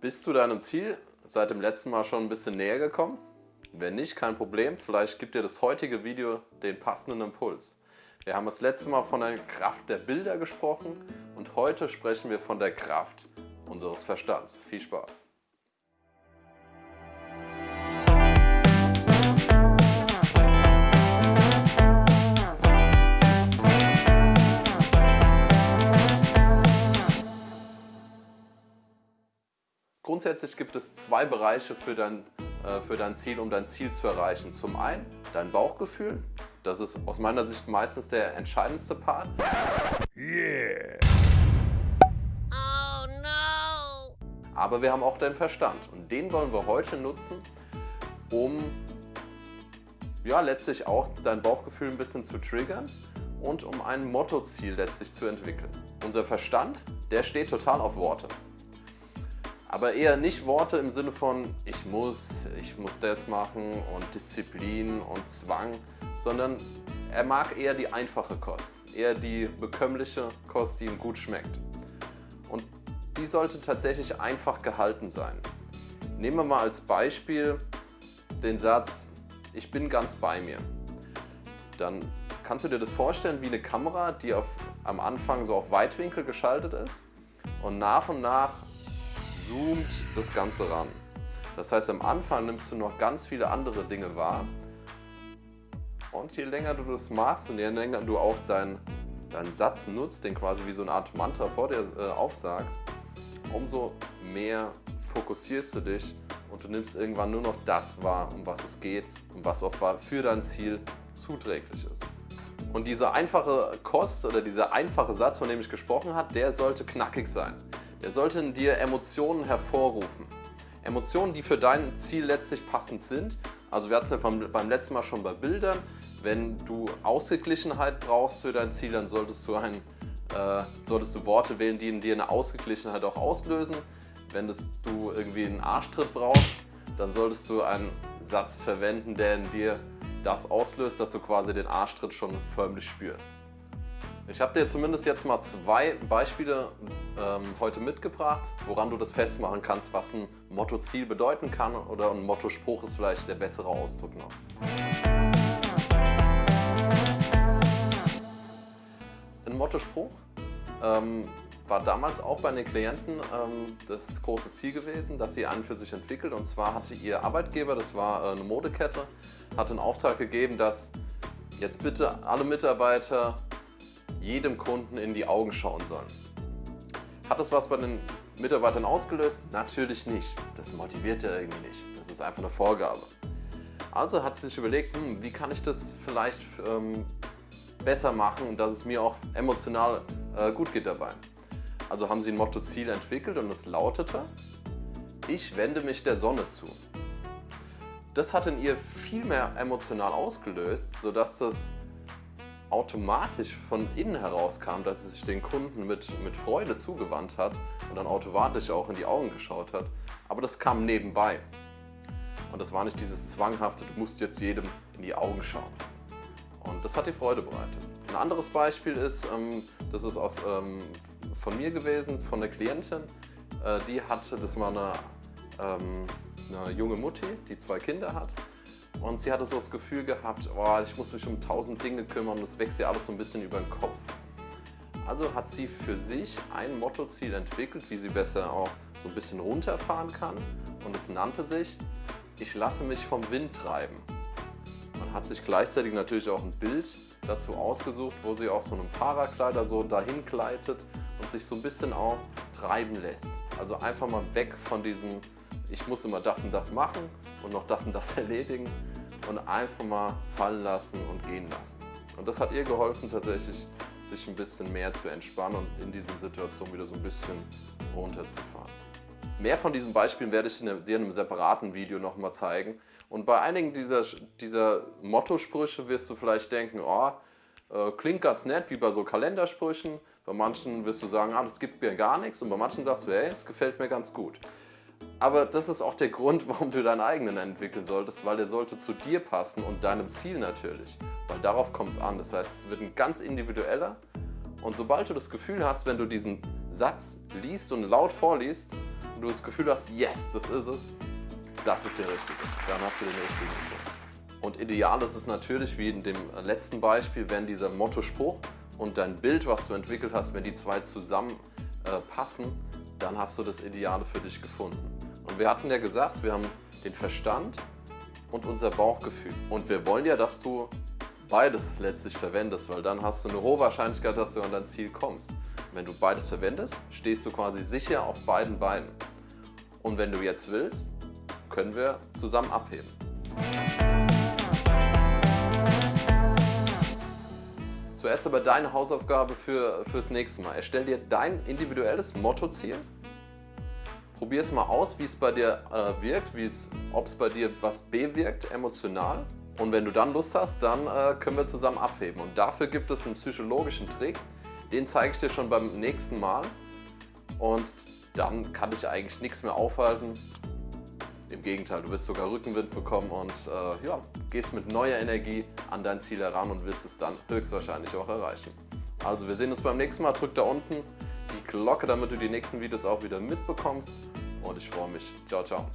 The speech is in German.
Bist du deinem Ziel seit dem letzten Mal schon ein bisschen näher gekommen? Wenn nicht, kein Problem, vielleicht gibt dir das heutige Video den passenden Impuls. Wir haben das letzte Mal von der Kraft der Bilder gesprochen und heute sprechen wir von der Kraft unseres Verstands. Viel Spaß! Grundsätzlich gibt es zwei Bereiche für dein, äh, für dein Ziel, um dein Ziel zu erreichen. Zum einen dein Bauchgefühl, das ist aus meiner Sicht meistens der entscheidendste Part. Yeah. Oh no. Aber wir haben auch deinen Verstand und den wollen wir heute nutzen, um ja, letztlich auch dein Bauchgefühl ein bisschen zu triggern und um ein Mottoziel letztlich zu entwickeln. Unser Verstand, der steht total auf Worte. Aber eher nicht Worte im Sinne von ich muss, ich muss das machen und Disziplin und Zwang, sondern er mag eher die einfache Kost, eher die bekömmliche Kost, die ihm gut schmeckt. Und die sollte tatsächlich einfach gehalten sein. Nehmen wir mal als Beispiel den Satz, ich bin ganz bei mir. Dann kannst du dir das vorstellen wie eine Kamera, die auf, am Anfang so auf Weitwinkel geschaltet ist und nach und nach zoomt das Ganze ran. Das heißt, am Anfang nimmst du noch ganz viele andere Dinge wahr und je länger du das machst und je länger du auch deinen dein Satz nutzt, den quasi wie so eine Art Mantra vor dir äh, aufsagst, umso mehr fokussierst du dich und du nimmst irgendwann nur noch das wahr, um was es geht und was auch für dein Ziel zuträglich ist. Und diese einfache Kost oder dieser einfache Satz, von dem ich gesprochen habe, der sollte knackig sein. Der sollte in dir Emotionen hervorrufen. Emotionen, die für dein Ziel letztlich passend sind. Also wir hatten es ja beim letzten Mal schon bei Bildern. Wenn du Ausgeglichenheit brauchst für dein Ziel, dann solltest du, ein, äh, solltest du Worte wählen, die in dir eine Ausgeglichenheit auch auslösen. Wenn das, du irgendwie einen Arschtritt brauchst, dann solltest du einen Satz verwenden, der in dir das auslöst, dass du quasi den Arschtritt schon förmlich spürst. Ich habe dir zumindest jetzt mal zwei Beispiele ähm, heute mitgebracht, woran du das festmachen kannst, was ein Motto-Ziel bedeuten kann oder ein Motto-Spruch ist vielleicht der bessere Ausdruck noch. Ein Motto-Spruch ähm, war damals auch bei den Klienten ähm, das große Ziel gewesen, dass sie einen für sich entwickelt. Und zwar hatte ihr Arbeitgeber, das war äh, eine Modekette, hat einen Auftrag gegeben, dass jetzt bitte alle Mitarbeiter jedem Kunden in die Augen schauen sollen. Hat das was bei den Mitarbeitern ausgelöst? Natürlich nicht. Das motiviert er irgendwie nicht. Das ist einfach eine Vorgabe. Also hat sie sich überlegt, hm, wie kann ich das vielleicht ähm, besser machen, dass es mir auch emotional äh, gut geht dabei. Also haben sie ein Motto-Ziel entwickelt und es lautete, ich wende mich der Sonne zu. Das hat in ihr viel mehr emotional ausgelöst, sodass das automatisch von innen heraus kam, dass sie sich den Kunden mit, mit Freude zugewandt hat und dann automatisch auch in die Augen geschaut hat. Aber das kam nebenbei. Und das war nicht dieses zwanghafte, du musst jetzt jedem in die Augen schauen. Und das hat die Freude bereitet. Ein anderes Beispiel ist, ähm, das ist aus, ähm, von mir gewesen, von der Klientin. Äh, die hatte, das war eine, ähm, eine junge Mutti, die zwei Kinder hat. Und sie hatte so das Gefühl gehabt, oh, ich muss mich um tausend Dinge kümmern, das wächst ja alles so ein bisschen über den Kopf. Also hat sie für sich ein Mottoziel entwickelt, wie sie besser auch so ein bisschen runterfahren kann. Und es nannte sich, ich lasse mich vom Wind treiben. Man hat sich gleichzeitig natürlich auch ein Bild dazu ausgesucht, wo sie auch so einem Parakleider so dahin gleitet und sich so ein bisschen auch treiben lässt. Also einfach mal weg von diesem, ich muss immer das und das machen und noch das und das erledigen und einfach mal fallen lassen und gehen lassen. Und das hat ihr geholfen tatsächlich, sich ein bisschen mehr zu entspannen und in diesen Situationen wieder so ein bisschen runterzufahren. Mehr von diesen Beispielen werde ich dir in einem separaten Video nochmal zeigen. Und bei einigen dieser, dieser Motto-Sprüche wirst du vielleicht denken, oh, klingt ganz nett, wie bei so Kalendersprüchen. Bei manchen wirst du sagen, ah, das gibt mir gar nichts. Und bei manchen sagst du, hey, es gefällt mir ganz gut. Aber das ist auch der Grund, warum du deinen eigenen entwickeln solltest, weil der sollte zu dir passen und deinem Ziel natürlich. Weil darauf kommt es an. Das heißt, es wird ein ganz individueller und sobald du das Gefühl hast, wenn du diesen Satz liest und laut vorliest und du das Gefühl hast, yes, das ist es, das ist der richtige. Dann hast du den richtigen Spruch. Und ideal ist es natürlich, wie in dem letzten Beispiel, wenn dieser Mottospruch und dein Bild, was du entwickelt hast, wenn die zwei zusammen äh, passen, dann hast du das Ideale für dich gefunden. Und wir hatten ja gesagt, wir haben den Verstand und unser Bauchgefühl. Und wir wollen ja, dass du beides letztlich verwendest, weil dann hast du eine hohe Wahrscheinlichkeit, dass du an dein Ziel kommst. Wenn du beides verwendest, stehst du quasi sicher auf beiden Beinen. Und wenn du jetzt willst, können wir zusammen abheben. Zuerst aber deine Hausaufgabe für, fürs nächste Mal. Erstell dir dein individuelles Mottoziel. Probier es mal aus, wie es bei dir äh, wirkt, ob es bei dir was bewirkt, emotional. Und wenn du dann Lust hast, dann äh, können wir zusammen abheben. Und dafür gibt es einen psychologischen Trick, den zeige ich dir schon beim nächsten Mal. Und dann kann dich eigentlich nichts mehr aufhalten. Im Gegenteil, du wirst sogar Rückenwind bekommen und äh, ja, gehst mit neuer Energie an dein Ziel heran und wirst es dann höchstwahrscheinlich auch erreichen. Also wir sehen uns beim nächsten Mal. Drück da unten die Glocke, damit du die nächsten Videos auch wieder mitbekommst. Und ich freue mich. Ciao, ciao.